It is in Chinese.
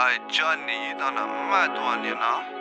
哎，Johnny 遇到那么多年了。